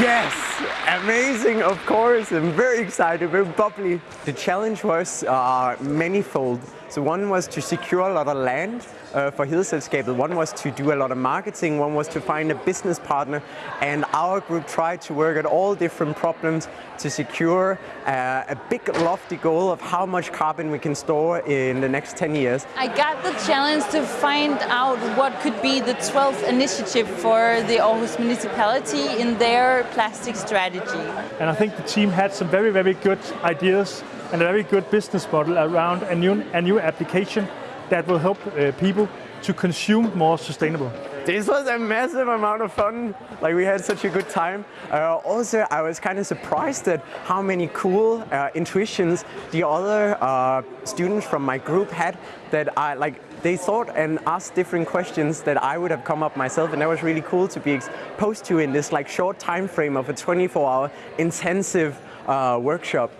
Yes, amazing, of course. I'm very excited, very bubbly. The challenge was uh, manifold. So one was to secure a lot of land uh, for Hedeselskabet. One was to do a lot of marketing. One was to find a business partner. And our group tried to work at all different problems to secure uh, a big lofty goal of how much carbon we can store in the next 10 years. I got the challenge to find out what could be the 12th initiative for the Aarhus municipality in their plastic strategy. And I think the team had some very, very good ideas and a very good business model around a new, a new application that will help uh, people to consume more sustainable. This was a massive amount of fun. Like we had such a good time. Uh, also, I was kind of surprised at how many cool uh, intuitions the other uh, students from my group had. That I like, they thought and asked different questions that I would have come up myself, and that was really cool to be exposed to in this like short time frame of a 24-hour intensive uh, workshop.